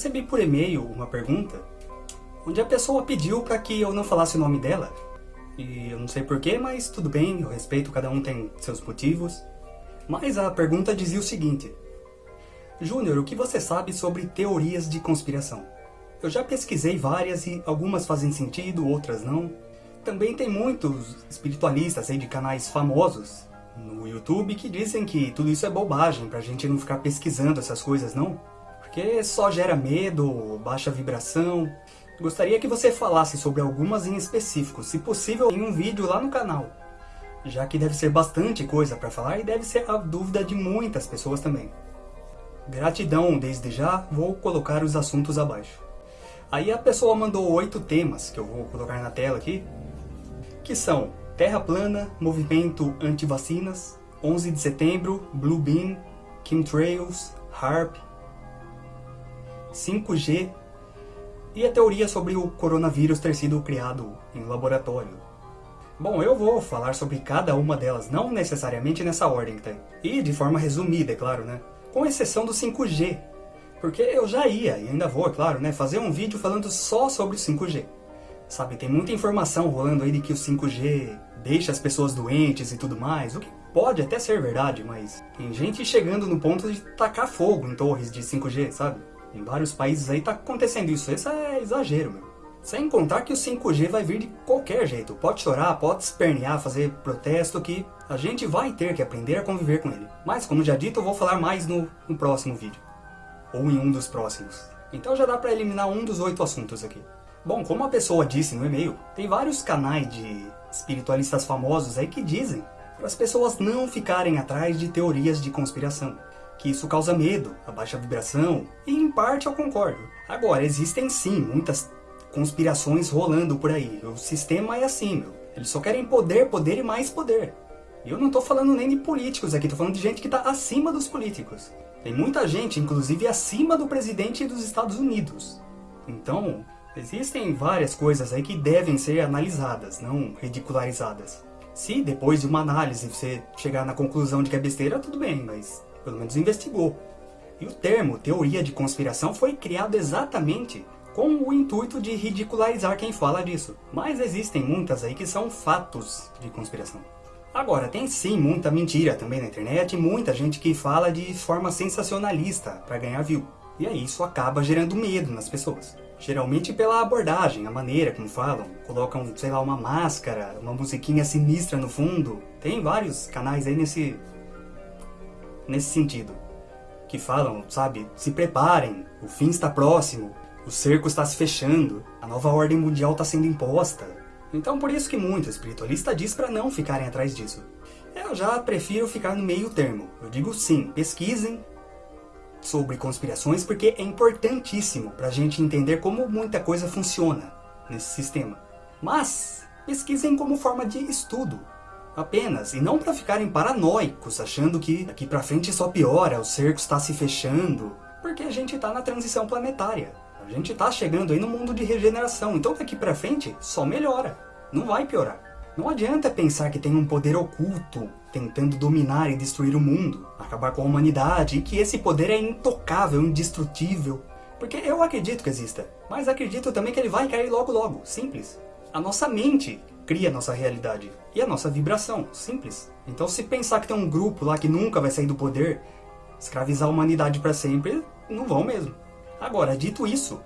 Recebi por e-mail uma pergunta onde a pessoa pediu para que eu não falasse o nome dela. E eu não sei porquê, mas tudo bem, eu respeito, cada um tem seus motivos. Mas a pergunta dizia o seguinte: Júnior, o que você sabe sobre teorias de conspiração? Eu já pesquisei várias e algumas fazem sentido, outras não. Também tem muitos espiritualistas aí de canais famosos no YouTube que dizem que tudo isso é bobagem, pra gente não ficar pesquisando essas coisas, não? Porque só gera medo, baixa vibração. Gostaria que você falasse sobre algumas em específico, se possível em um vídeo lá no canal. Já que deve ser bastante coisa para falar e deve ser a dúvida de muitas pessoas também. Gratidão desde já, vou colocar os assuntos abaixo. Aí a pessoa mandou oito temas, que eu vou colocar na tela aqui, que são Terra plana, movimento anti-vacinas, 11 de setembro, Blue Beam, Chemtrails, HARP, 5G e a teoria sobre o coronavírus ter sido criado em laboratório. Bom, eu vou falar sobre cada uma delas, não necessariamente nessa ordem tem. E de forma resumida, é claro, né? Com exceção do 5G. Porque eu já ia, e ainda vou, é claro, né? Fazer um vídeo falando só sobre o 5G. Sabe, tem muita informação rolando aí de que o 5G deixa as pessoas doentes e tudo mais, o que pode até ser verdade, mas tem gente chegando no ponto de tacar fogo em torres de 5G, sabe? Em vários países aí tá acontecendo isso, isso é exagero, meu. Sem contar que o 5G vai vir de qualquer jeito, pode chorar, pode espernear, fazer protesto, que a gente vai ter que aprender a conviver com ele. Mas, como já dito, eu vou falar mais no, no próximo vídeo. Ou em um dos próximos. Então já dá pra eliminar um dos oito assuntos aqui. Bom, como a pessoa disse no e-mail, tem vários canais de espiritualistas famosos aí que dizem para as pessoas não ficarem atrás de teorias de conspiração, que isso causa medo, a baixa vibração, e em parte eu concordo. Agora, existem sim muitas conspirações rolando por aí, o sistema é assim, meu. Eles só querem poder, poder e mais poder. E eu não tô falando nem de políticos aqui, tô falando de gente que tá acima dos políticos. Tem muita gente, inclusive acima do presidente dos Estados Unidos. Então, Existem várias coisas aí que devem ser analisadas, não ridicularizadas. Se depois de uma análise você chegar na conclusão de que é besteira, tudo bem, mas pelo menos investigou. E o termo teoria de conspiração foi criado exatamente com o intuito de ridicularizar quem fala disso. Mas existem muitas aí que são fatos de conspiração. Agora, tem sim muita mentira também na internet, muita gente que fala de forma sensacionalista para ganhar view. E aí isso acaba gerando medo nas pessoas. Geralmente pela abordagem, a maneira como falam. Colocam, sei lá, uma máscara, uma musiquinha sinistra no fundo. Tem vários canais aí nesse... Nesse sentido. Que falam, sabe, se preparem, o fim está próximo, o cerco está se fechando, a nova ordem mundial está sendo imposta. Então por isso que muito espiritualista diz para não ficarem atrás disso. Eu já prefiro ficar no meio termo. Eu digo sim, pesquisem, sobre conspirações porque é importantíssimo para a gente entender como muita coisa funciona nesse sistema. Mas pesquisem como forma de estudo, apenas, e não para ficarem paranoicos, achando que daqui para frente só piora, o cerco está se fechando, porque a gente está na transição planetária. A gente está chegando aí no mundo de regeneração, então daqui para frente só melhora, não vai piorar. Não adianta pensar que tem um poder oculto tentando dominar e destruir o mundo, acabar com a humanidade, e que esse poder é intocável, indestrutível. Porque eu acredito que exista, mas acredito também que ele vai cair logo logo, simples. A nossa mente cria a nossa realidade, e a nossa vibração, simples. Então se pensar que tem um grupo lá que nunca vai sair do poder, escravizar a humanidade para sempre, não vão mesmo. Agora, dito isso,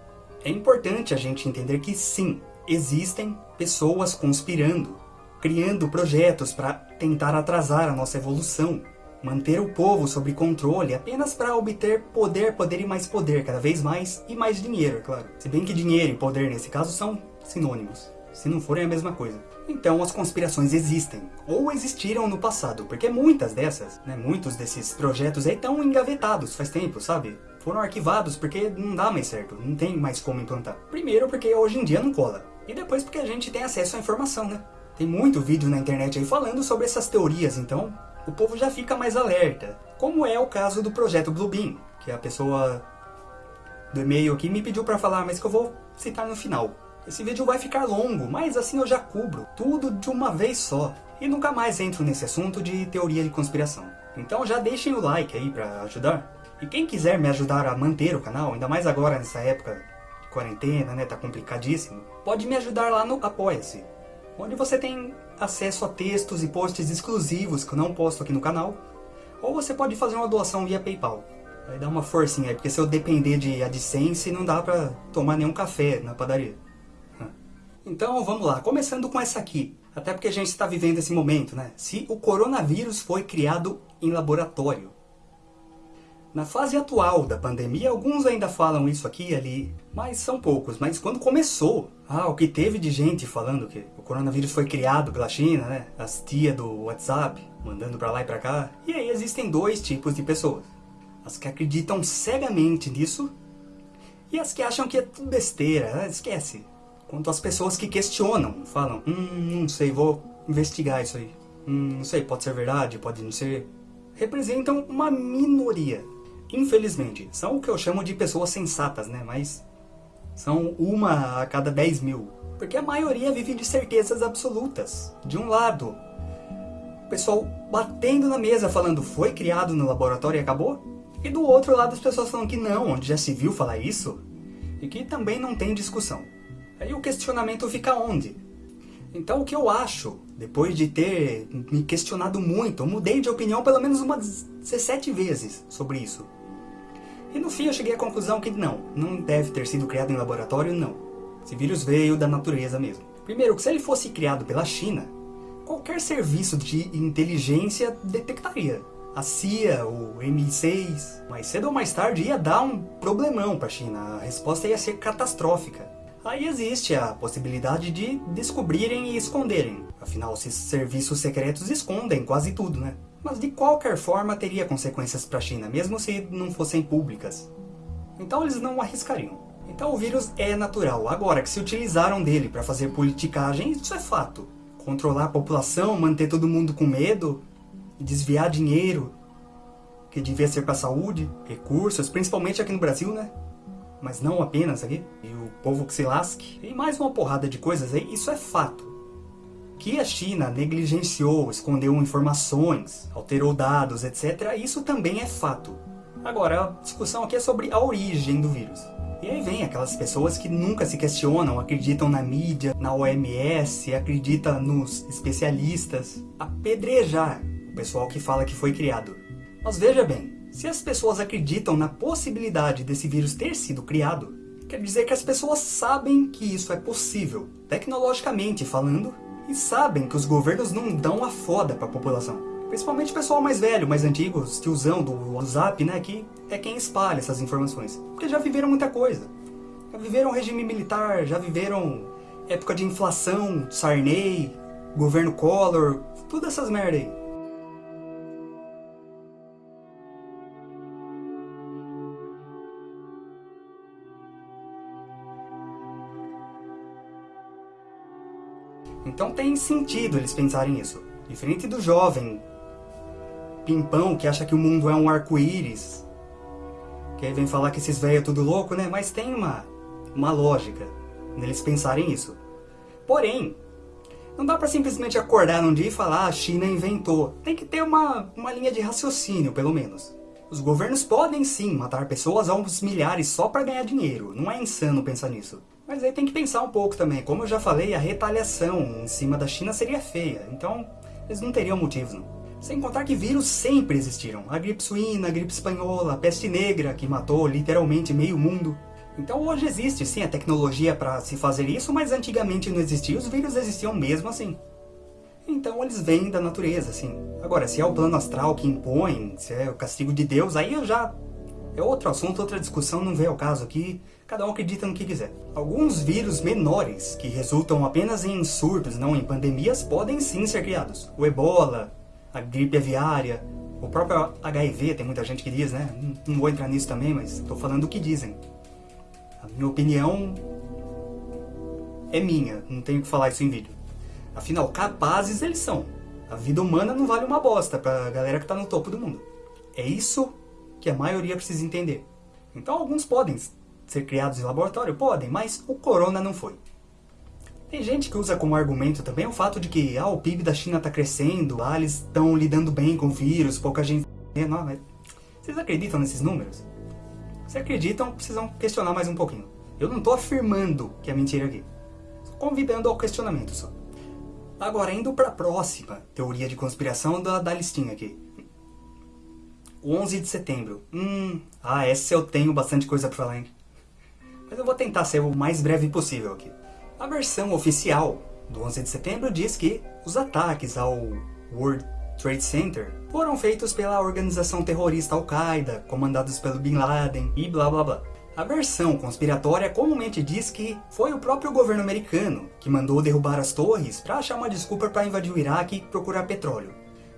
é importante a gente entender que sim, existem pessoas conspirando criando projetos para tentar atrasar a nossa evolução, manter o povo sob controle apenas para obter poder, poder e mais poder, cada vez mais, e mais dinheiro, é claro. Se bem que dinheiro e poder nesse caso são sinônimos, se não forem a mesma coisa. Então as conspirações existem, ou existiram no passado, porque muitas dessas, né, muitos desses projetos aí estão engavetados faz tempo, sabe? Foram arquivados porque não dá mais certo, não tem mais como implantar. Primeiro porque hoje em dia não cola, e depois porque a gente tem acesso à informação, né? Tem muito vídeo na internet aí falando sobre essas teorias, então o povo já fica mais alerta. Como é o caso do projeto Bluebeam, que a pessoa do e-mail aqui me pediu para falar, mas que eu vou citar no final. Esse vídeo vai ficar longo, mas assim eu já cubro tudo de uma vez só. E nunca mais entro nesse assunto de teoria de conspiração. Então já deixem o like aí para ajudar. E quem quiser me ajudar a manter o canal, ainda mais agora nessa época de quarentena, né, tá complicadíssimo, pode me ajudar lá no Apoia-se, onde você tem acesso a textos e posts exclusivos que eu não posto aqui no canal, ou você pode fazer uma doação via Paypal. Vai dar uma forcinha aí, porque se eu depender de AdSense, não dá pra tomar nenhum café na padaria. Então vamos lá, começando com essa aqui. Até porque a gente está vivendo esse momento, né? Se o coronavírus foi criado em laboratório. Na fase atual da pandemia, alguns ainda falam isso aqui e ali, mas são poucos. Mas quando começou, ah, o que teve de gente falando que o coronavírus foi criado pela China, né? As tia do WhatsApp, mandando pra lá e pra cá. E aí existem dois tipos de pessoas. As que acreditam cegamente nisso e as que acham que é tudo besteira, né? esquece. Quanto às pessoas que questionam, falam, hum, não sei, vou investigar isso aí. Hum, não sei, pode ser verdade, pode não ser. Representam uma minoria. Infelizmente, são o que eu chamo de pessoas sensatas, né? Mas são uma a cada 10 mil. Porque a maioria vive de certezas absolutas. De um lado, o pessoal batendo na mesa falando foi criado no laboratório e acabou. E do outro lado as pessoas falam que não, onde já se viu falar isso. E que também não tem discussão. Aí o questionamento fica onde? Então o que eu acho, depois de ter me questionado muito, eu mudei de opinião pelo menos umas 17 vezes sobre isso. E no fim eu cheguei à conclusão que não, não deve ter sido criado em laboratório, não. Esse vírus veio da natureza mesmo. Primeiro, que se ele fosse criado pela China, qualquer serviço de inteligência detectaria a CIA, o MI6. Mais cedo ou mais tarde ia dar um problemão para a China, a resposta ia ser catastrófica. Aí existe a possibilidade de descobrirem e esconderem. Afinal, esses serviços secretos escondem quase tudo, né? Mas de qualquer forma teria consequências para a China, mesmo se não fossem públicas. Então eles não arriscariam. Então o vírus é natural. Agora, que se utilizaram dele para fazer politicagem, isso é fato. Controlar a população, manter todo mundo com medo, desviar dinheiro que devia ser para saúde, recursos, principalmente aqui no Brasil, né? Mas não apenas aqui. E o povo que se lasque. E mais uma porrada de coisas aí, isso é fato. Que a China negligenciou, escondeu informações, alterou dados, etc. Isso também é fato. Agora, a discussão aqui é sobre a origem do vírus. E aí vem aquelas pessoas que nunca se questionam, acreditam na mídia, na OMS, acreditam nos especialistas, apedrejar o pessoal que fala que foi criado. Mas veja bem, se as pessoas acreditam na possibilidade desse vírus ter sido criado, quer dizer que as pessoas sabem que isso é possível, tecnologicamente falando, e sabem que os governos não dão a foda para a população. Principalmente o pessoal mais velho, mais antigo, os tiozão do WhatsApp, né, que é quem espalha essas informações. Porque já viveram muita coisa. Já viveram regime militar, já viveram época de inflação, Sarney, governo Collor, tudo essas merda aí. Então tem sentido eles pensarem isso. Diferente do jovem pimpão que acha que o mundo é um arco-íris. Que aí vem falar que esses velhos é tudo louco, né? Mas tem uma, uma lógica neles pensarem isso. Porém, não dá pra simplesmente acordar num dia e falar ah, a China inventou. Tem que ter uma, uma linha de raciocínio, pelo menos. Os governos podem sim matar pessoas aos milhares só para ganhar dinheiro. Não é insano pensar nisso. Mas aí tem que pensar um pouco também. Como eu já falei, a retaliação em cima da China seria feia. Então, eles não teriam motivos, não. Sem contar que vírus sempre existiram. A gripe suína, a gripe espanhola, a peste negra, que matou literalmente meio mundo. Então hoje existe sim a tecnologia para se fazer isso, mas antigamente não existia, os vírus existiam mesmo assim. Então eles vêm da natureza, assim. Agora, se é o plano astral que impõe, se é o castigo de Deus, aí eu já... É outro assunto, outra discussão, não vem ao caso aqui. Cada um acredita no que quiser. Alguns vírus menores, que resultam apenas em surtos, não em pandemias, podem sim ser criados. O ebola, a gripe aviária, o próprio HIV, tem muita gente que diz, né? Não vou entrar nisso também, mas estou falando o que dizem. A minha opinião é minha, não tenho que falar isso em vídeo. Afinal, capazes eles são. A vida humana não vale uma bosta pra galera que tá no topo do mundo. É isso que a maioria precisa entender. Então alguns podem ser criados em laboratório? Podem, mas o corona não foi. Tem gente que usa como argumento também o fato de que ah, o PIB da China está crescendo, lá eles estão lidando bem com o vírus, pouca gente... Não, mas Vocês acreditam nesses números? Se acreditam, precisam questionar mais um pouquinho. Eu não estou afirmando que é mentira aqui. Estou convidando ao questionamento só. Agora, indo para a próxima teoria de conspiração da, da listinha aqui. 11 de setembro. Hum, ah, essa eu tenho bastante coisa para falar, hein? Mas eu vou tentar ser o mais breve possível aqui. A versão oficial do 11 de setembro diz que os ataques ao World Trade Center foram feitos pela organização terrorista Al-Qaeda, comandados pelo Bin Laden e blá blá blá. A versão conspiratória comumente diz que foi o próprio governo americano que mandou derrubar as torres para achar uma desculpa para invadir o Iraque e procurar petróleo.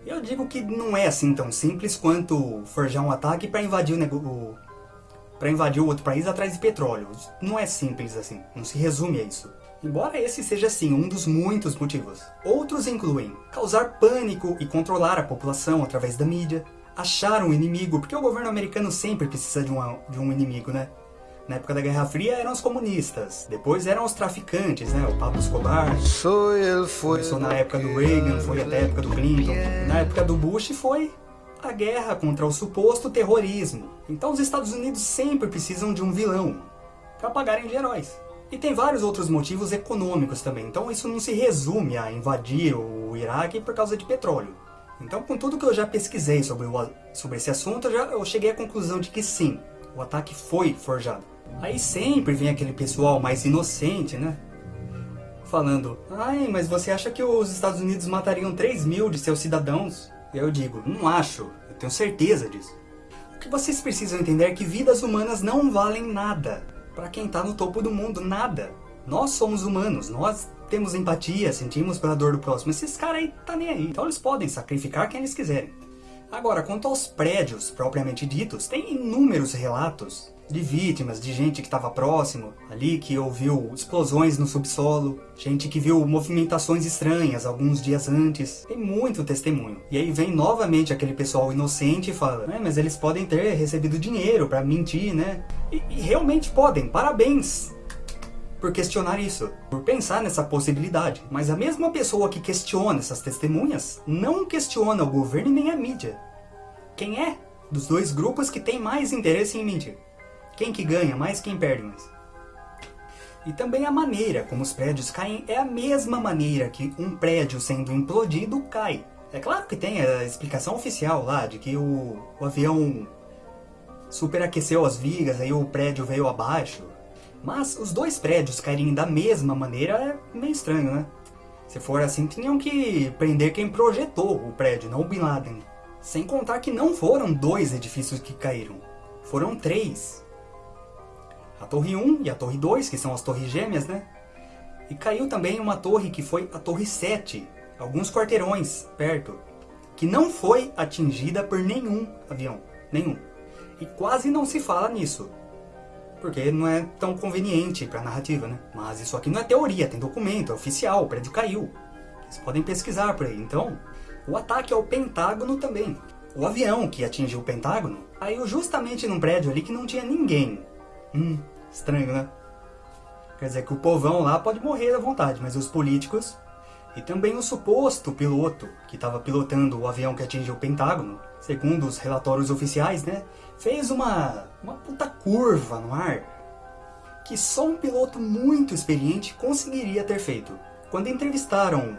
Eu digo que não é assim tão simples quanto forjar um ataque para invadir o, para invadir o outro país atrás de petróleo. Não é simples assim, não se resume a isso. Embora esse seja sim um dos muitos motivos. Outros incluem causar pânico e controlar a população através da mídia, achar um inimigo, porque o governo americano sempre precisa de, uma, de um inimigo, né? Na época da Guerra Fria eram os comunistas, depois eram os traficantes, né? O Pablo Escobar. Começou na época do Reagan, foi até a época do Clinton. Na época do Bush foi a guerra contra o suposto terrorismo. Então os Estados Unidos sempre precisam de um vilão para pagarem de heróis. E tem vários outros motivos econômicos também, então isso não se resume a invadir o Iraque por causa de petróleo. Então com tudo que eu já pesquisei sobre, o, sobre esse assunto, eu, já, eu cheguei à conclusão de que sim, o ataque foi forjado. Aí sempre vem aquele pessoal mais inocente, né? Falando, ai, mas você acha que os Estados Unidos matariam 3 mil de seus cidadãos? Eu digo, não acho, eu tenho certeza disso. O que vocês precisam entender é que vidas humanas não valem nada. Para quem está no topo do mundo, nada. Nós somos humanos, nós temos empatia, sentimos pela dor do próximo. Esses caras aí tá nem aí. Então eles podem sacrificar quem eles quiserem. Agora, quanto aos prédios propriamente ditos, tem inúmeros relatos de vítimas, de gente que estava próximo ali, que ouviu explosões no subsolo, gente que viu movimentações estranhas alguns dias antes. Tem muito testemunho. E aí vem novamente aquele pessoal inocente e fala, é, mas eles podem ter recebido dinheiro para mentir, né? E, e realmente podem, parabéns! por questionar isso, por pensar nessa possibilidade. Mas a mesma pessoa que questiona essas testemunhas não questiona o governo nem a mídia. Quem é dos dois grupos que tem mais interesse em mentir? Quem que ganha mais, quem perde mais? E também a maneira como os prédios caem é a mesma maneira que um prédio sendo implodido cai. É claro que tem a explicação oficial lá de que o, o avião superaqueceu as vigas, aí o prédio veio abaixo. Mas os dois prédios caírem da mesma maneira é meio estranho, né? Se for assim, tinham que prender quem projetou o prédio, não o Bin Laden. Sem contar que não foram dois edifícios que caíram, foram três. A Torre 1 e a Torre 2, que são as torres gêmeas, né? E caiu também uma torre que foi a Torre 7, alguns quarteirões perto, que não foi atingida por nenhum avião, nenhum. E quase não se fala nisso, porque não é tão conveniente para a narrativa, né? Mas isso aqui não é teoria, tem documento, é oficial, o prédio caiu. Vocês podem pesquisar por aí. Então, o ataque ao Pentágono também. O avião que atingiu o Pentágono caiu justamente num prédio ali que não tinha ninguém. Hum, estranho, né? Quer dizer que o povão lá pode morrer à vontade, mas os políticos e também o suposto piloto que estava pilotando o avião que atingiu o Pentágono, segundo os relatórios oficiais, né, fez uma, uma puta curva no ar que só um piloto muito experiente conseguiria ter feito. Quando entrevistaram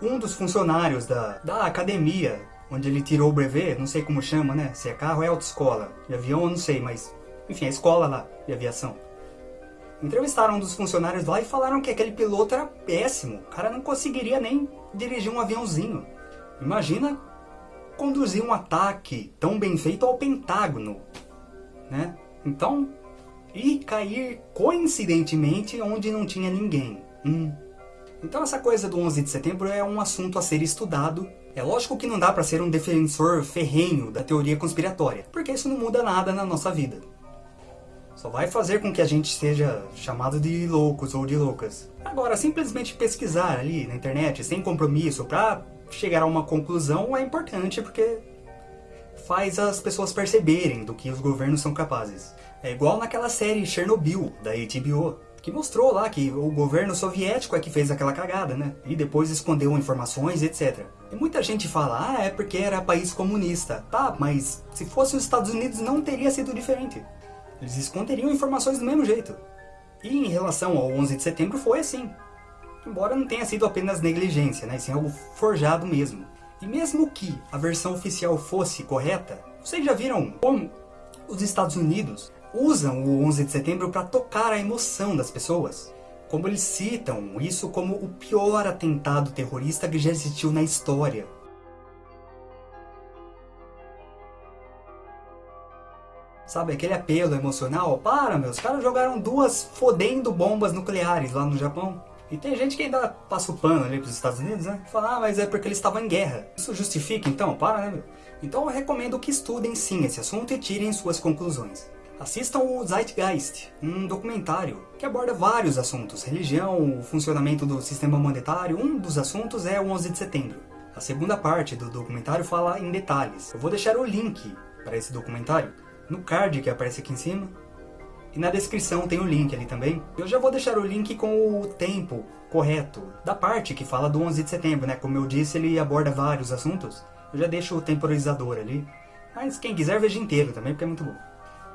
um dos funcionários da, da academia, onde ele tirou o brevet, não sei como chama, né? Se é carro é autoescola, de avião eu não sei, mas enfim, a escola lá de aviação. Entrevistaram um dos funcionários lá e falaram que aquele piloto era péssimo. O cara não conseguiria nem dirigir um aviãozinho. Imagina conduzir um ataque tão bem feito ao Pentágono, né? Então, e cair coincidentemente onde não tinha ninguém. Hum. Então essa coisa do 11 de setembro é um assunto a ser estudado. É lógico que não dá para ser um defensor ferrenho da teoria conspiratória, porque isso não muda nada na nossa vida. Só vai fazer com que a gente seja chamado de loucos ou de loucas. Agora, simplesmente pesquisar ali na internet, sem compromisso, pra chegar a uma conclusão é importante porque faz as pessoas perceberem do que os governos são capazes. É igual naquela série Chernobyl, da HBO. que mostrou lá que o governo soviético é que fez aquela cagada, né? E depois escondeu informações, etc. E muita gente fala, ah, é porque era país comunista. Tá, mas se fosse os Estados Unidos não teria sido diferente. Eles esconderiam informações do mesmo jeito. E em relação ao 11 de setembro foi assim. Embora não tenha sido apenas negligência, né? Sim, algo forjado mesmo. E mesmo que a versão oficial fosse correta, vocês já viram como os Estados Unidos usam o 11 de setembro para tocar a emoção das pessoas? Como eles citam isso como o pior atentado terrorista que já existiu na história. Sabe, aquele apelo emocional? Para, meus caras jogaram duas fodendo bombas nucleares lá no Japão. E tem gente que ainda passa o pano ali pros Estados Unidos, né? Fala, ah, mas é porque eles estavam em guerra. Isso justifica então? Para, né, meu? Então eu recomendo que estudem sim esse assunto e tirem suas conclusões. Assistam o Zeitgeist, um documentário que aborda vários assuntos, religião, o funcionamento do sistema monetário, um dos assuntos é o 11 de setembro. A segunda parte do documentário fala em detalhes. Eu vou deixar o link para esse documentário no card que aparece aqui em cima. E na descrição tem o link ali também. Eu já vou deixar o link com o tempo correto da parte que fala do 11 de setembro, né? Como eu disse, ele aborda vários assuntos. Eu já deixo o temporizador ali. Mas quem quiser veja inteiro também, porque é muito bom.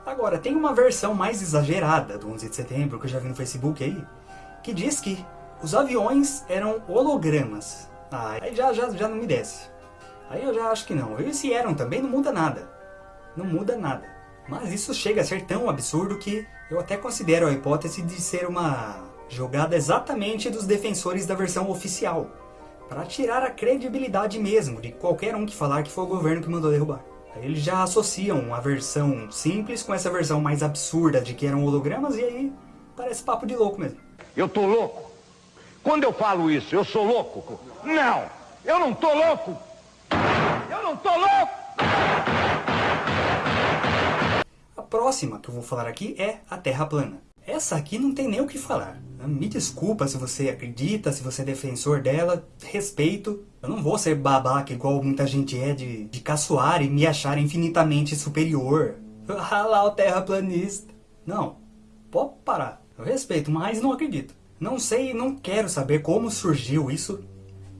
Agora, tem uma versão mais exagerada do 11 de setembro, que eu já vi no Facebook aí, que diz que os aviões eram hologramas. Ah, aí já, já, já não me desce. Aí eu já acho que não. E se eram também, não muda nada. Não muda nada. Mas isso chega a ser tão absurdo que eu até considero a hipótese de ser uma jogada exatamente dos defensores da versão oficial, para tirar a credibilidade mesmo de qualquer um que falar que foi o governo que mandou derrubar. Aí eles já associam a versão simples com essa versão mais absurda de que eram hologramas e aí parece papo de louco mesmo. Eu tô louco? Quando eu falo isso, eu sou louco? Não, eu não tô louco! Eu não tô louco! Próxima que eu vou falar aqui é a Terra plana. Essa aqui não tem nem o que falar. Me desculpa se você acredita, se você é defensor dela, respeito. Eu não vou ser babaca igual muita gente é de, de caçoar e me achar infinitamente superior. Ah lá o terraplanista. Não, pode parar. Eu respeito, mas não acredito. Não sei e não quero saber como surgiu isso.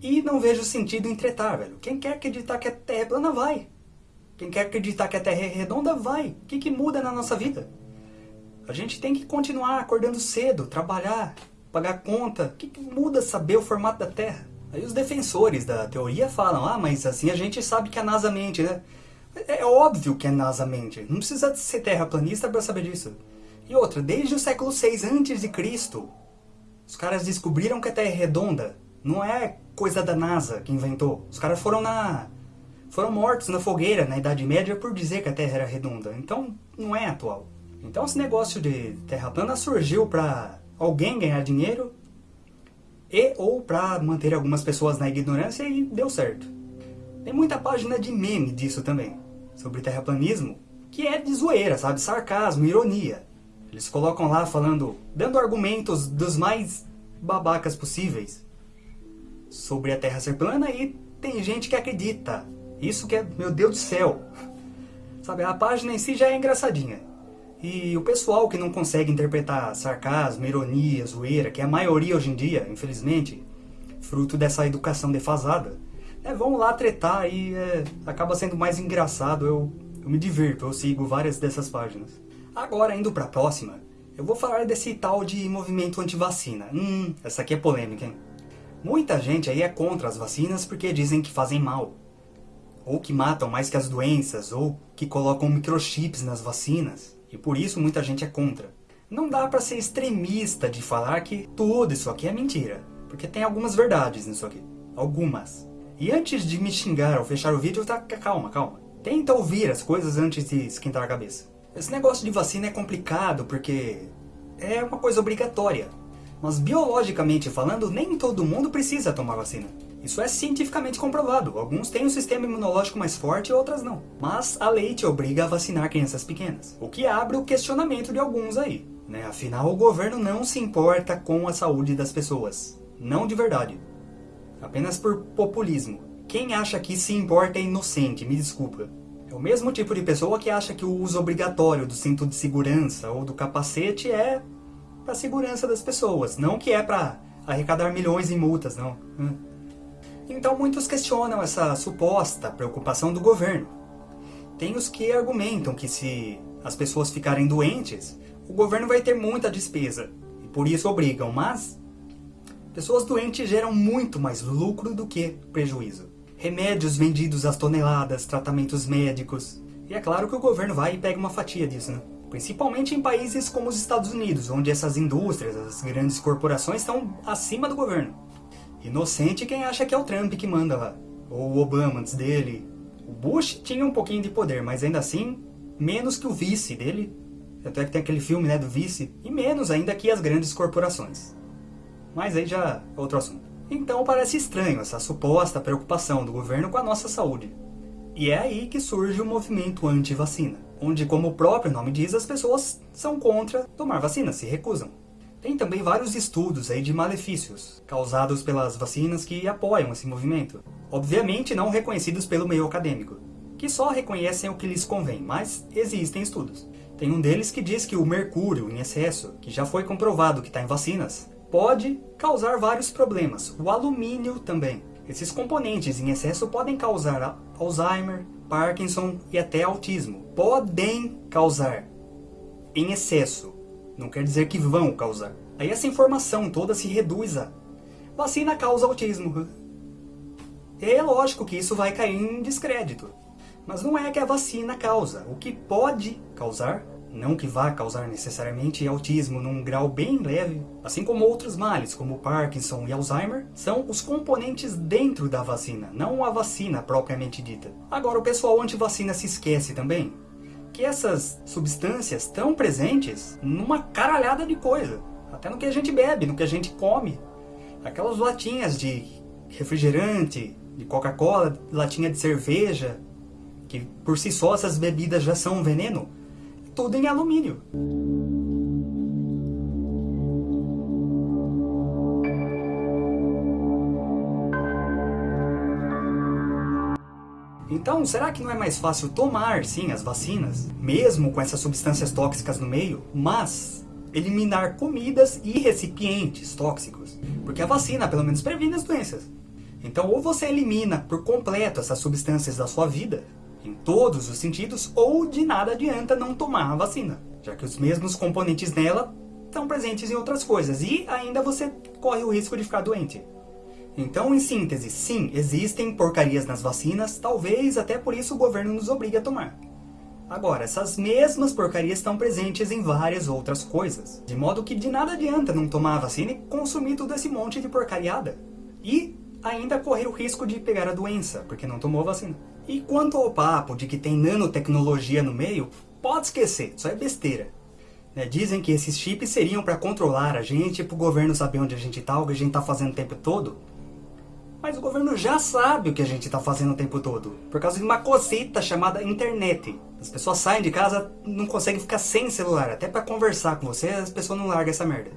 E não vejo sentido em tretar, velho. Quem quer acreditar que a Terra plana, vai. Quem quer acreditar que a Terra é redonda, vai. O que, que muda na nossa vida? A gente tem que continuar acordando cedo, trabalhar, pagar conta. O que, que muda saber o formato da Terra? Aí os defensores da teoria falam, ah, mas assim a gente sabe que a NASA mente, né? É óbvio que a NASA mente. Não precisa ser terraplanista para saber disso. E outra, desde o século 6 a.C., os caras descobriram que a Terra é redonda. Não é coisa da NASA que inventou. Os caras foram na foram mortos na fogueira na Idade Média por dizer que a Terra era redonda. Então, não é atual. Então esse negócio de Terra plana surgiu para alguém ganhar dinheiro e ou para manter algumas pessoas na ignorância e deu certo. Tem muita página de meme disso também, sobre terraplanismo, que é de zoeira, sabe? Sarcasmo, ironia. Eles colocam lá falando, dando argumentos dos mais babacas possíveis sobre a Terra ser plana e tem gente que acredita. Isso que é, meu Deus do céu. Sabe, a página em si já é engraçadinha. E o pessoal que não consegue interpretar sarcasmo, ironia, zoeira, que é a maioria hoje em dia, infelizmente, fruto dessa educação defasada, é, vão lá tretar e é, acaba sendo mais engraçado. Eu, eu me divirto, eu sigo várias dessas páginas. Agora, indo para a próxima, eu vou falar desse tal de movimento anti-vacina. Hum, essa aqui é polêmica, hein? Muita gente aí é contra as vacinas porque dizem que fazem mal ou que matam mais que as doenças, ou que colocam microchips nas vacinas, e por isso muita gente é contra. Não dá para ser extremista de falar que tudo isso aqui é mentira, porque tem algumas verdades nisso aqui. Algumas. E antes de me xingar ou fechar o vídeo, tá, calma, calma. Tenta ouvir as coisas antes de esquentar a cabeça. Esse negócio de vacina é complicado porque é uma coisa obrigatória. Mas biologicamente falando, nem todo mundo precisa tomar vacina. Isso é cientificamente comprovado. Alguns têm um sistema imunológico mais forte e outras não. Mas a lei te obriga a vacinar crianças pequenas. O que abre o questionamento de alguns aí. Né? Afinal, o governo não se importa com a saúde das pessoas. Não de verdade. Apenas por populismo. Quem acha que se importa é inocente, me desculpa. É o mesmo tipo de pessoa que acha que o uso obrigatório do cinto de segurança ou do capacete é para segurança das pessoas, não que é para arrecadar milhões em multas, não. Então muitos questionam essa suposta preocupação do governo. Tem os que argumentam que se as pessoas ficarem doentes, o governo vai ter muita despesa e por isso obrigam, mas pessoas doentes geram muito mais lucro do que prejuízo. Remédios vendidos às toneladas, tratamentos médicos. E é claro que o governo vai e pega uma fatia disso, né? Principalmente em países como os Estados Unidos, onde essas indústrias, as grandes corporações estão acima do governo. Inocente quem acha que é o Trump que manda lá, ou o Obama antes dele. O Bush tinha um pouquinho de poder, mas ainda assim, menos que o vice dele, até que tem aquele filme né, do vice, e menos ainda que as grandes corporações. Mas aí já é outro assunto. Então parece estranho essa suposta preocupação do governo com a nossa saúde. E é aí que surge o movimento anti-vacina, onde, como o próprio nome diz, as pessoas são contra tomar vacina, se recusam. Tem também vários estudos aí de malefícios causados pelas vacinas que apoiam esse movimento. Obviamente não reconhecidos pelo meio acadêmico, que só reconhecem o que lhes convém, mas existem estudos. Tem um deles que diz que o mercúrio em excesso, que já foi comprovado que está em vacinas, pode causar vários problemas. O alumínio também. Esses componentes em excesso podem causar Alzheimer, Parkinson e até autismo. Podem causar em excesso não quer dizer que vão causar. Aí essa informação toda se reduz a vacina causa autismo. É lógico que isso vai cair em descrédito. Mas não é que a vacina causa. O que pode causar, não que vá causar necessariamente autismo num grau bem leve, assim como outros males, como Parkinson e Alzheimer, são os componentes dentro da vacina, não a vacina propriamente dita. Agora, o pessoal anti-vacina se esquece também que essas substâncias estão presentes numa caralhada de coisa. Até no que a gente bebe, no que a gente come. Aquelas latinhas de refrigerante, de Coca-Cola, latinha de cerveja, que por si só essas bebidas já são um veneno, tudo em alumínio. Então, será que não é mais fácil tomar, sim, as vacinas, mesmo com essas substâncias tóxicas no meio, mas eliminar comidas e recipientes tóxicos? Porque a vacina, pelo menos, previne as doenças. Então, ou você elimina por completo essas substâncias da sua vida, em todos os sentidos, ou de nada adianta não tomar a vacina, já que os mesmos componentes nela estão presentes em outras coisas, e ainda você corre o risco de ficar doente. Então, em síntese, sim, existem porcarias nas vacinas, talvez até por isso o governo nos obrigue a tomar. Agora, essas mesmas porcarias estão presentes em várias outras coisas, de modo que de nada adianta não tomar a vacina e consumir todo esse monte de porcariada. E ainda correr o risco de pegar a doença, porque não tomou a vacina. E quanto ao papo de que tem nanotecnologia no meio, pode esquecer, isso é besteira. Né, dizem que esses chips seriam para controlar a gente, para o governo saber onde a gente está, o que a gente está fazendo o tempo todo. Mas o governo já sabe o que a gente está fazendo o tempo todo. Por causa de uma cosita chamada internet. As pessoas saem de casa, não conseguem ficar sem celular. Até para conversar com você, as pessoas não largam essa merda.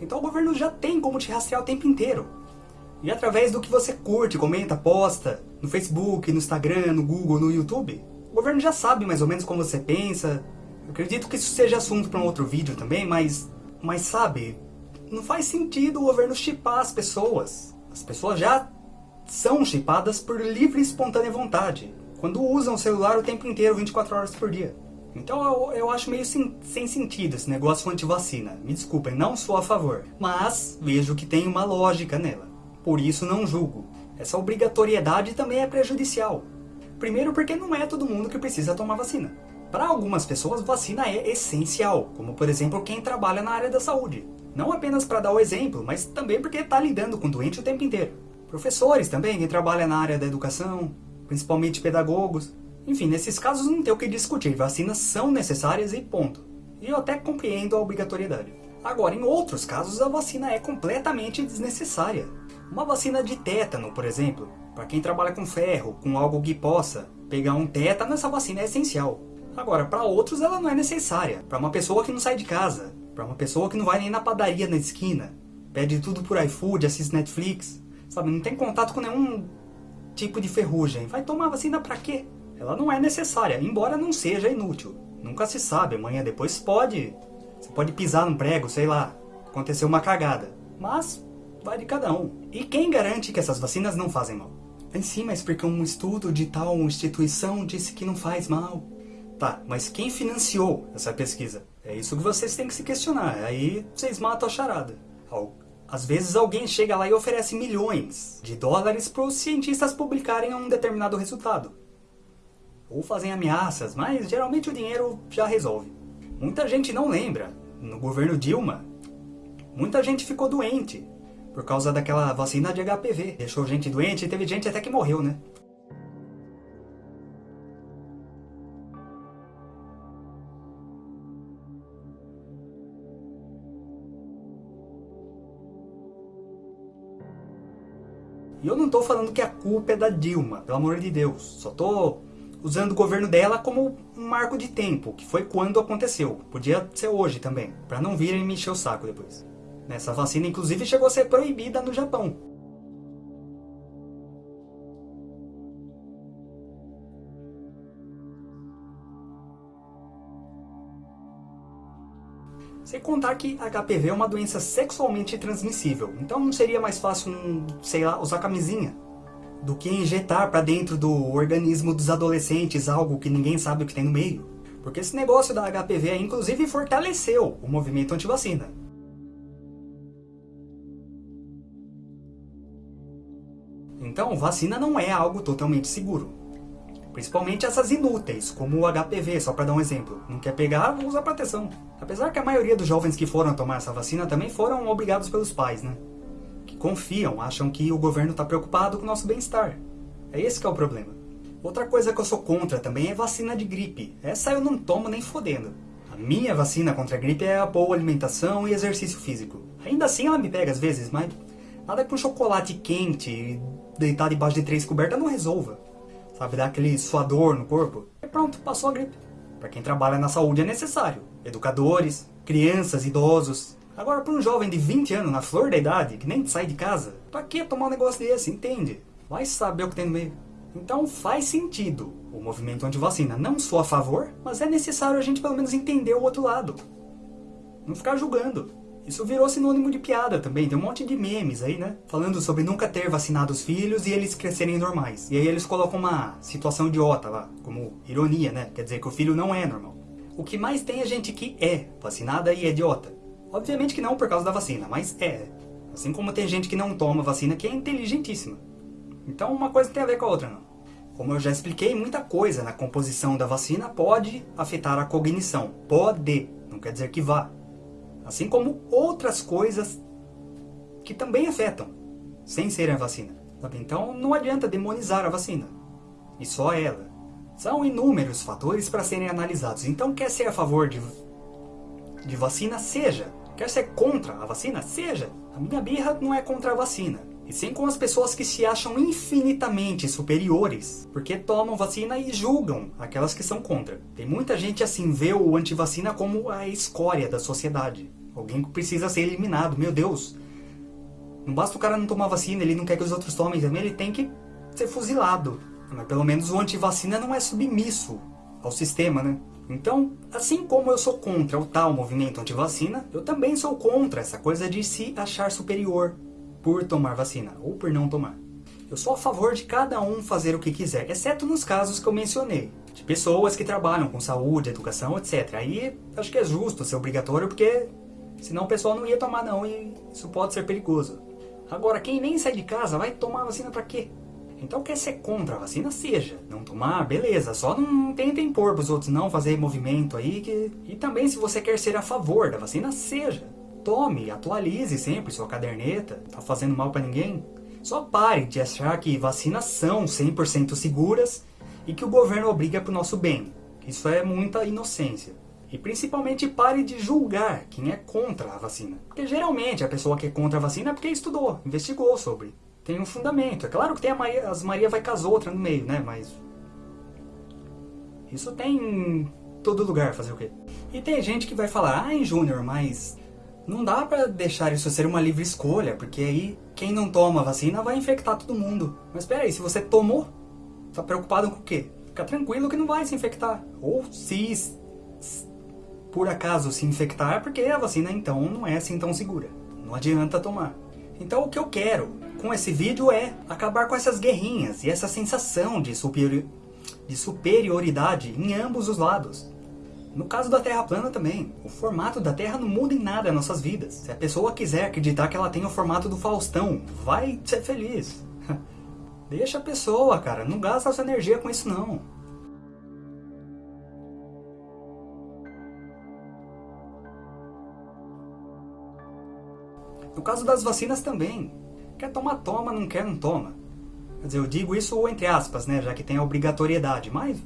Então o governo já tem como te rastrear o tempo inteiro. E através do que você curte, comenta, posta, no Facebook, no Instagram, no Google, no YouTube, o governo já sabe mais ou menos como você pensa. Eu acredito que isso seja assunto para um outro vídeo também, mas, mas sabe, não faz sentido o governo chipar as pessoas. As pessoas já são chipadas por livre e espontânea vontade, quando usam o celular o tempo inteiro, 24 horas por dia. Então eu, eu acho meio sem, sem sentido esse negócio anti-vacina. Me desculpem, não sou a favor. Mas vejo que tem uma lógica nela. Por isso não julgo. Essa obrigatoriedade também é prejudicial. Primeiro porque não é todo mundo que precisa tomar vacina. Para algumas pessoas, vacina é essencial, como por exemplo quem trabalha na área da saúde. Não apenas para dar o exemplo, mas também porque está lidando com doente o tempo inteiro. Professores também, quem trabalha na área da educação, principalmente pedagogos. Enfim, nesses casos não tem o que discutir, vacinas são necessárias e ponto. E eu até compreendo a obrigatoriedade. Agora, em outros casos, a vacina é completamente desnecessária. Uma vacina de tétano, por exemplo, para quem trabalha com ferro, com algo que possa pegar um tétano, essa vacina é essencial. Agora, para outros ela não é necessária. Para uma pessoa que não sai de casa, para uma pessoa que não vai nem na padaria na esquina, pede tudo por iFood, assiste Netflix, sabe? Não tem contato com nenhum tipo de ferrugem. Vai tomar vacina para quê? Ela não é necessária, embora não seja inútil. Nunca se sabe, amanhã depois pode Você pode pisar num prego, sei lá, aconteceu uma cagada. Mas vai de cada um. E quem garante que essas vacinas não fazem mal? Em mas porque um estudo de tal instituição disse que não faz mal. Tá, mas quem financiou essa pesquisa? É isso que vocês têm que se questionar. Aí vocês matam a charada. Às vezes alguém chega lá e oferece milhões de dólares para os cientistas publicarem um determinado resultado. Ou fazem ameaças, mas geralmente o dinheiro já resolve. Muita gente não lembra. No governo Dilma, muita gente ficou doente por causa daquela vacina de HPV. Deixou gente doente e teve gente até que morreu, né? E eu não estou falando que a culpa é da Dilma, pelo amor de Deus. Só estou usando o governo dela como um marco de tempo, que foi quando aconteceu. Podia ser hoje também, para não virem me encher o saco depois. Essa vacina, inclusive, chegou a ser proibida no Japão. Sem contar que HPV é uma doença sexualmente transmissível, então não seria mais fácil, sei lá, usar camisinha do que injetar para dentro do organismo dos adolescentes algo que ninguém sabe o que tem no meio. Porque esse negócio da HPV, inclusive, fortaleceu o movimento anti-vacina. Então, vacina não é algo totalmente seguro. Principalmente essas inúteis, como o HPV, só para dar um exemplo. Não quer pegar, usa proteção. Apesar que a maioria dos jovens que foram tomar essa vacina também foram obrigados pelos pais, né? Que confiam, acham que o governo está preocupado com o nosso bem-estar. É esse que é o problema. Outra coisa que eu sou contra também é vacina de gripe. Essa eu não tomo nem fodendo. A minha vacina contra a gripe é a boa alimentação e exercício físico. Ainda assim ela me pega às vezes, mas nada que um chocolate quente deitar debaixo de três cobertas não resolva sabe, dar aquele suador no corpo, e pronto, passou a gripe. Para quem trabalha na saúde é necessário. Educadores, crianças, idosos. Agora, para um jovem de 20 anos, na flor da idade, que nem sai de casa, para que tomar um negócio desse, entende? Vai saber o que tem no meio. Então faz sentido o movimento anti-vacina. Não sou a favor, mas é necessário a gente pelo menos entender o outro lado. Não ficar julgando. Isso virou sinônimo de piada também, tem um monte de memes aí, né? Falando sobre nunca ter vacinado os filhos e eles crescerem normais. E aí eles colocam uma situação idiota lá, como ironia, né? Quer dizer que o filho não é normal. O que mais tem é gente que é vacinada e é idiota. Obviamente que não por causa da vacina, mas é. Assim como tem gente que não toma vacina que é inteligentíssima. Então uma coisa tem a ver com a outra, não. Como eu já expliquei, muita coisa na composição da vacina pode afetar a cognição. Pode, não quer dizer que vá. Assim como outras coisas que também afetam, sem serem a vacina. Então não adianta demonizar a vacina. E só ela. São inúmeros fatores para serem analisados. Então quer ser a favor de, de vacina? Seja. Quer ser contra a vacina? Seja. A minha birra não é contra a vacina. E sim com as pessoas que se acham infinitamente superiores, porque tomam vacina e julgam aquelas que são contra. Tem muita gente assim, vê o antivacina como a escória da sociedade. Alguém precisa ser eliminado, meu Deus. Não basta o cara não tomar vacina, ele não quer que os outros tomem também, ele tem que ser fuzilado. Mas pelo menos o antivacina não é submisso ao sistema, né? Então, assim como eu sou contra o tal movimento antivacina, eu também sou contra essa coisa de se achar superior por tomar vacina ou por não tomar. Eu sou a favor de cada um fazer o que quiser, exceto nos casos que eu mencionei, de pessoas que trabalham com saúde, educação, etc. Aí acho que é justo ser obrigatório porque senão o pessoal não ia tomar não e isso pode ser perigoso. Agora, quem nem sai de casa vai tomar vacina para quê? Então quer ser contra a vacina, seja. Não tomar, beleza. Só não tentem impor pros outros não fazer movimento aí. Que... E também se você quer ser a favor da vacina, seja. Tome, atualize sempre sua caderneta, tá fazendo mal para ninguém. Só pare de achar que vacinas são 100% seguras e que o governo obriga para o nosso bem. Isso é muita inocência. E principalmente pare de julgar quem é contra a vacina. Porque geralmente a pessoa que é contra a vacina é porque estudou, investigou sobre. Tem um fundamento. É claro que tem Maria, as Maria vai com as outras no meio, né? Mas... Isso tem em todo lugar, fazer o quê? E tem gente que vai falar, ai Júnior, mas não dá pra deixar isso ser uma livre escolha, porque aí quem não toma vacina vai infectar todo mundo. Mas espera aí, se você tomou, tá preocupado com o quê? Fica tranquilo que não vai se infectar. Ou se por acaso se infectar, porque a vacina então não é assim tão segura. Não adianta tomar. Então o que eu quero com esse vídeo é acabar com essas guerrinhas e essa sensação de, superior, de superioridade em ambos os lados. No caso da Terra plana também, o formato da Terra não muda em nada nossas vidas. Se a pessoa quiser acreditar que ela tem o formato do Faustão, vai ser feliz. Deixa a pessoa, cara, não gasta sua energia com isso não. No caso das vacinas também. Quer tomar, toma, não quer, não toma. Quer dizer, eu digo isso entre aspas, né, já que tem a obrigatoriedade, mas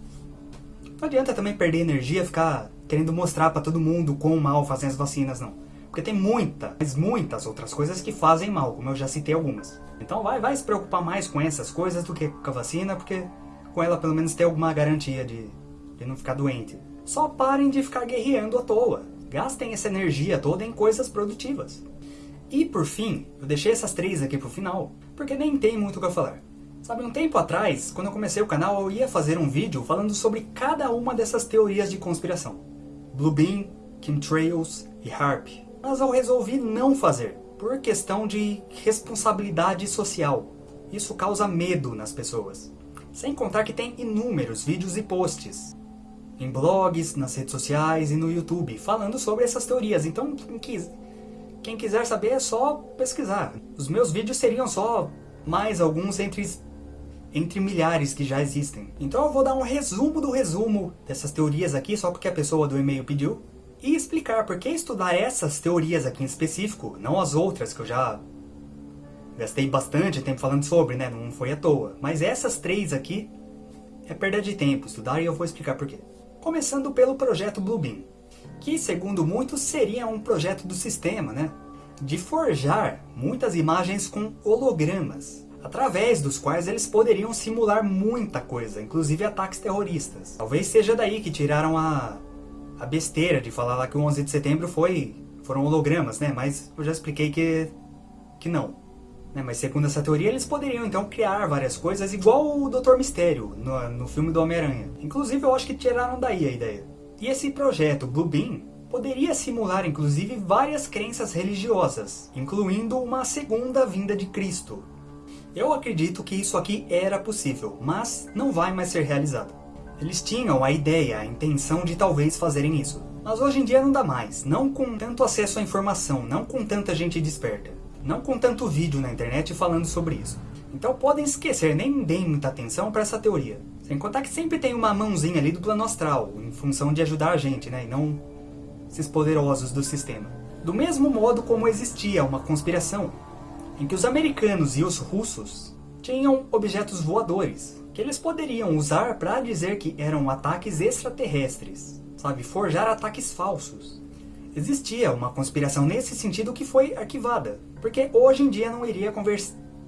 não adianta também perder energia ficar querendo mostrar para todo mundo quão mal fazem as vacinas, não. Porque tem muita, mas muitas outras coisas que fazem mal, como eu já citei algumas. Então vai, vai se preocupar mais com essas coisas do que com a vacina, porque com ela pelo menos tem alguma garantia de, de não ficar doente. Só parem de ficar guerreando à toa. Gastem essa energia toda em coisas produtivas. E por fim, eu deixei essas três aqui pro final, porque nem tem muito o que eu falar. Sabe, um tempo atrás, quando eu comecei o canal, eu ia fazer um vídeo falando sobre cada uma dessas teorias de conspiração. Bluebeam, Chemtrails e HARP. Mas eu resolvi não fazer, por questão de responsabilidade social. Isso causa medo nas pessoas. Sem contar que tem inúmeros vídeos e posts. Em blogs, nas redes sociais e no YouTube, falando sobre essas teorias. Então, quem, quem quiser saber é só pesquisar. Os meus vídeos seriam só mais alguns entre entre milhares que já existem. Então eu vou dar um resumo do resumo dessas teorias aqui, só porque a pessoa do e-mail pediu, e explicar por que estudar essas teorias aqui em específico, não as outras que eu já gastei bastante tempo falando sobre, né? Não foi à toa. Mas essas três aqui é perda de tempo estudar e eu vou explicar por quê. Começando pelo projeto Bluebeam, que segundo muitos seria um projeto do sistema, né? De forjar muitas imagens com hologramas através dos quais eles poderiam simular muita coisa, inclusive ataques terroristas. Talvez seja daí que tiraram a, a besteira de falar lá que o 11 de setembro foi, foram hologramas, né? Mas eu já expliquei que, que não. Né? Mas segundo essa teoria, eles poderiam então criar várias coisas igual o Doutor Mistério no, no filme do Homem-Aranha. Inclusive eu acho que tiraram daí a ideia. E esse projeto Blue Beam poderia simular inclusive várias crenças religiosas, incluindo uma segunda vinda de Cristo, eu acredito que isso aqui era possível, mas não vai mais ser realizado. Eles tinham a ideia, a intenção de talvez fazerem isso. Mas hoje em dia não dá mais, não com tanto acesso à informação, não com tanta gente desperta. Não com tanto vídeo na internet falando sobre isso. Então podem esquecer, nem deem muita atenção para essa teoria. Sem contar que sempre tem uma mãozinha ali do plano astral, em função de ajudar a gente, né? E não esses poderosos do sistema. Do mesmo modo como existia uma conspiração em que os americanos e os russos tinham objetos voadores, que eles poderiam usar para dizer que eram ataques extraterrestres, sabe, forjar ataques falsos. Existia uma conspiração nesse sentido que foi arquivada, porque hoje em dia não iria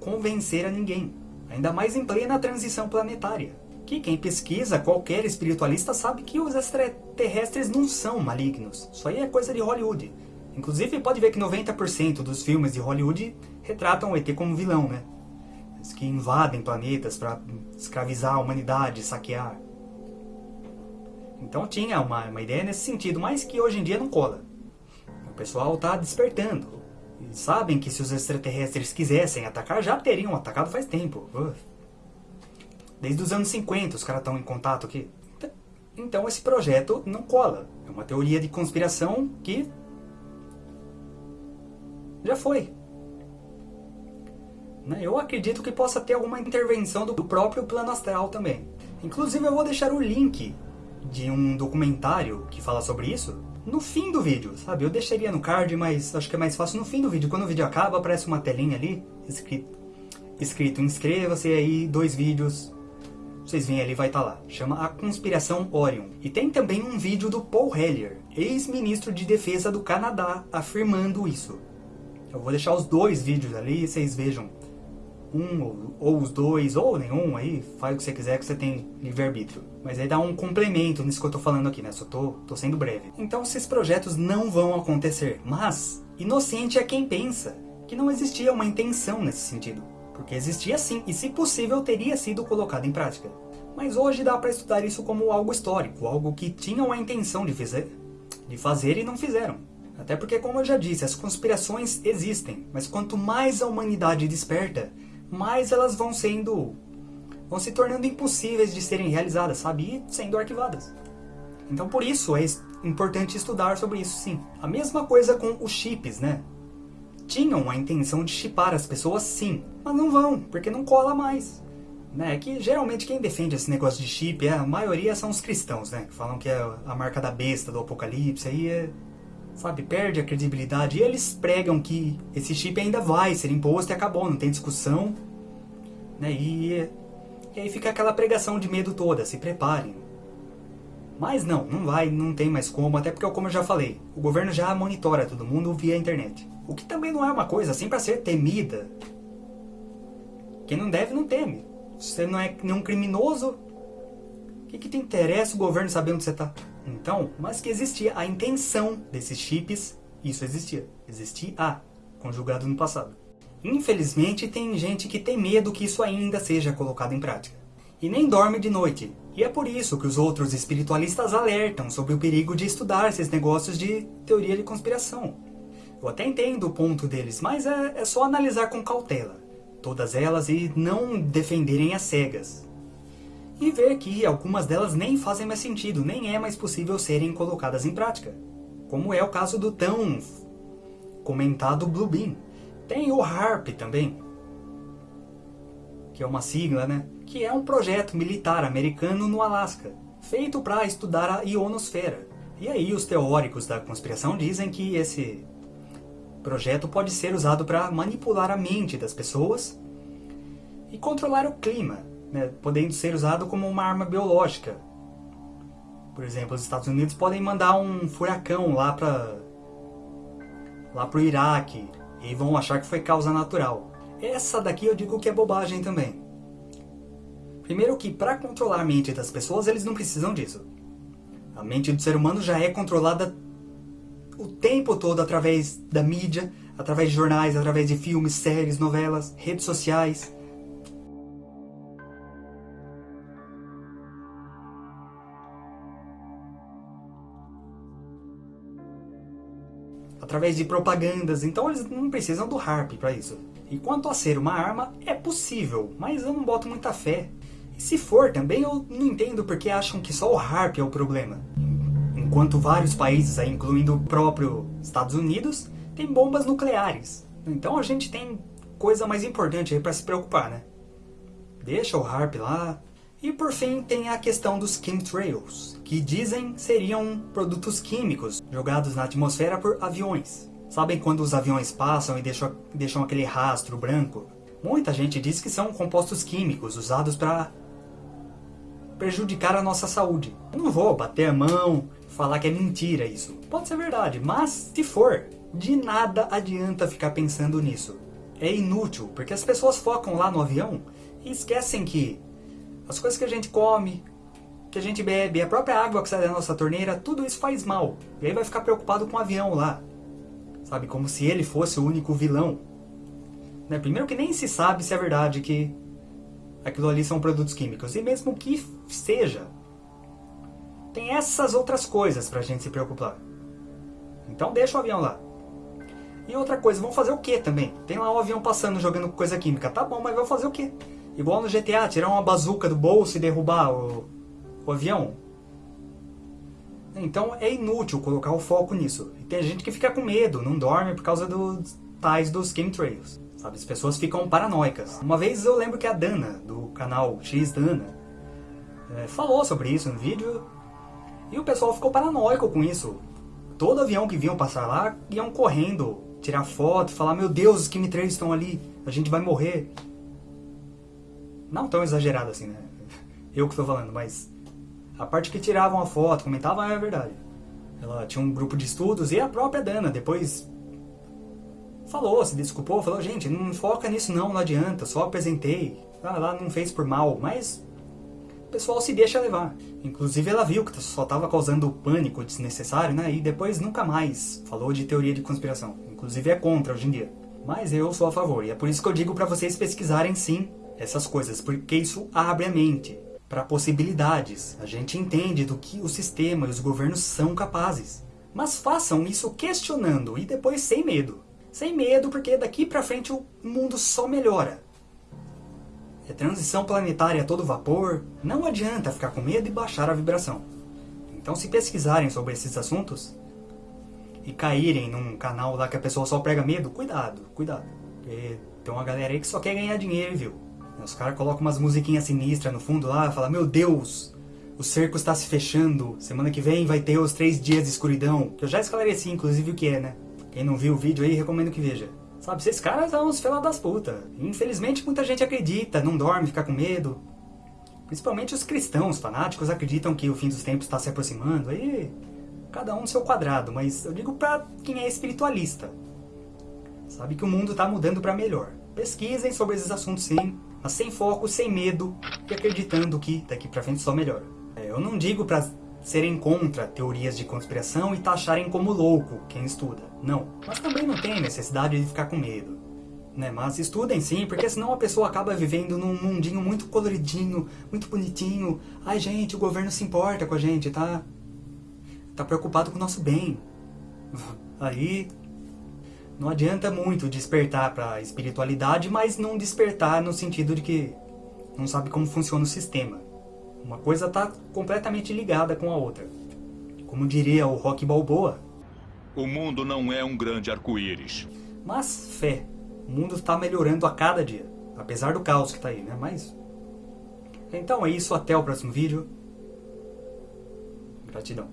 convencer a ninguém, ainda mais em plena transição planetária. Que quem pesquisa, qualquer espiritualista sabe que os extraterrestres não são malignos, isso aí é coisa de Hollywood. Inclusive pode ver que 90% dos filmes de Hollywood retratam o ET como vilão, né? Eles que invadem planetas para escravizar a humanidade, saquear. Então tinha uma, uma ideia nesse sentido, mas que hoje em dia não cola. O pessoal está despertando. Sabem que se os extraterrestres quisessem atacar, já teriam atacado faz tempo. Desde os anos 50 os caras estão em contato aqui. Então esse projeto não cola. É uma teoria de conspiração que já foi. Né? Eu acredito que possa ter alguma intervenção do próprio plano astral também. Inclusive eu vou deixar o link de um documentário que fala sobre isso no fim do vídeo, sabe? Eu deixaria no card, mas acho que é mais fácil no fim do vídeo. Quando o vídeo acaba, aparece uma telinha ali, escrito, escrito inscreva-se aí, dois vídeos. Vocês veem ali, vai estar tá lá. Chama A Conspiração Orion. E tem também um vídeo do Paul Hellyer, ex-ministro de defesa do Canadá, afirmando isso. Eu vou deixar os dois vídeos ali, vocês vejam um ou, ou, os dois, ou nenhum aí, faz o que você quiser que você tem livre-arbítrio. Mas aí dá um complemento nisso que eu tô falando aqui, né? Só tô, tô sendo breve. Então esses projetos não vão acontecer, mas inocente é quem pensa que não existia uma intenção nesse sentido. Porque existia sim, e se possível teria sido colocado em prática. Mas hoje dá para estudar isso como algo histórico, algo que tinham a intenção de fazer, de fazer e não fizeram. Até porque, como eu já disse, as conspirações existem, mas quanto mais a humanidade desperta, mais elas vão sendo. vão se tornando impossíveis de serem realizadas, sabe? E sendo arquivadas. Então, por isso é importante estudar sobre isso, sim. A mesma coisa com os chips, né? Tinham a intenção de chipar as pessoas, sim, mas não vão, porque não cola mais. Né? Que geralmente quem defende esse negócio de chip, é, a maioria são os cristãos, né? Que falam que é a marca da besta do apocalipse, aí é, sabe, perde a credibilidade. E eles pregam que esse chip ainda vai ser imposto e acabou, não tem discussão. Né? E, e aí fica aquela pregação de medo toda, se preparem. Mas não, não vai, não tem mais como, até porque, como eu já falei, o governo já monitora todo mundo via internet. O que também não é uma coisa assim para ser temida. Quem não deve, não teme. Você não é nenhum criminoso. O que, que te interessa o governo saber onde você está? Então, mas que existia a intenção desses chips, isso existia. Existia, conjugado no passado. Infelizmente, tem gente que tem medo que isso ainda seja colocado em prática. E nem dorme de noite. E é por isso que os outros espiritualistas alertam sobre o perigo de estudar esses negócios de teoria de conspiração. Eu até entendo o ponto deles, mas é, é só analisar com cautela todas elas e não defenderem as cegas. E ver que algumas delas nem fazem mais sentido, nem é mais possível serem colocadas em prática. Como é o caso do tão comentado Blue Beam. Tem o HARP também, que é uma sigla, né? Que é um projeto militar americano no Alasca, feito para estudar a ionosfera. E aí os teóricos da conspiração dizem que esse projeto pode ser usado para manipular a mente das pessoas e controlar o clima, né, podendo ser usado como uma arma biológica. Por exemplo, os Estados Unidos podem mandar um furacão lá para lá pro Iraque e vão achar que foi causa natural. Essa daqui eu digo que é bobagem também. Primeiro que para controlar a mente das pessoas eles não precisam disso. A mente do ser humano já é controlada o tempo todo através da mídia, através de jornais, através de filmes, séries, novelas, redes sociais. Através de propagandas, então eles não precisam do harp para isso. E quanto a ser uma arma, é possível, mas eu não boto muita fé. E se for também, eu não entendo porque acham que só o harp é o problema enquanto vários países, aí, incluindo o próprio Estados Unidos, têm bombas nucleares. Então a gente tem coisa mais importante aí para se preocupar, né? Deixa o HARP lá. E por fim tem a questão dos chemtrails, que dizem seriam produtos químicos jogados na atmosfera por aviões. Sabem quando os aviões passam e deixam, deixam aquele rastro branco? Muita gente diz que são compostos químicos usados para prejudicar a nossa saúde. Eu não vou bater a mão, falar que é mentira isso. Pode ser verdade, mas se for, de nada adianta ficar pensando nisso. É inútil, porque as pessoas focam lá no avião e esquecem que as coisas que a gente come, que a gente bebe, a própria água que sai da nossa torneira, tudo isso faz mal. E aí vai ficar preocupado com o avião lá. Sabe, como se ele fosse o único vilão. Né? Primeiro que nem se sabe se é verdade que aquilo ali são produtos químicos. E mesmo que seja, tem essas outras coisas pra gente se preocupar. Então deixa o avião lá. E outra coisa, vão fazer o que também? Tem lá um avião passando jogando coisa química. Tá bom, mas vão fazer o que? Igual no GTA, tirar uma bazuca do bolso e derrubar o, o avião. Então é inútil colocar o foco nisso. E tem gente que fica com medo, não dorme por causa dos tais dos chemtrails. Sabe, as pessoas ficam paranoicas. Uma vez eu lembro que a Dana, do canal X Dana, é, falou sobre isso no vídeo e o pessoal ficou paranoico com isso. Todo avião que vinham passar lá, iam correndo, tirar foto, falar, meu Deus, os chemtrails estão ali, a gente vai morrer. Não tão exagerado assim, né? Eu que estou falando, mas a parte que tiravam a foto, comentavam, é verdade. Ela tinha um grupo de estudos e a própria Dana depois falou, se desculpou, falou, gente, não foca nisso não, não adianta, só apresentei. Ah, lá não fez por mal, mas o pessoal se deixa levar. Inclusive ela viu que só estava causando pânico desnecessário, né? E depois nunca mais falou de teoria de conspiração. Inclusive é contra hoje em dia. Mas eu sou a favor, e é por isso que eu digo para vocês pesquisarem sim essas coisas, porque isso abre a mente para possibilidades. A gente entende do que o sistema e os governos são capazes. Mas façam isso questionando e depois sem medo. Sem medo, porque daqui pra frente o mundo só melhora. É transição planetária a todo vapor, não adianta ficar com medo e baixar a vibração. Então se pesquisarem sobre esses assuntos e caírem num canal lá que a pessoa só prega medo, cuidado, cuidado. Porque tem uma galera aí que só quer ganhar dinheiro, viu? Os caras colocam umas musiquinhas sinistras no fundo lá, fala meu Deus, o cerco está se fechando, semana que vem vai ter os três dias de escuridão, que eu já esclareci inclusive o que é, né? Quem não viu o vídeo aí, recomendo que veja. Sabe, esses caras são uns fela das putas. Infelizmente muita gente acredita, não dorme, fica com medo. Principalmente os cristãos fanáticos acreditam que o fim dos tempos está se aproximando. Aí, cada um no seu quadrado, mas eu digo pra quem é espiritualista. Sabe que o mundo está mudando para melhor. Pesquisem sobre esses assuntos sim, mas sem foco, sem medo e acreditando que daqui pra frente só melhora. É, eu não digo pra serem contra teorias de conspiração e taxarem como louco quem estuda. Não. Mas também não tem necessidade de ficar com medo. Né? Mas estudem sim, porque senão a pessoa acaba vivendo num mundinho muito coloridinho, muito bonitinho. Ai gente, o governo se importa com a gente, tá? Tá preocupado com o nosso bem. Aí não adianta muito despertar para a espiritualidade, mas não despertar no sentido de que não sabe como funciona o sistema. Uma coisa está completamente ligada com a outra. Como diria o Rock Balboa. O mundo não é um grande arco-íris. Mas fé. O mundo está melhorando a cada dia. Apesar do caos que está aí, né? Mas... Então é isso, até o próximo vídeo. Gratidão.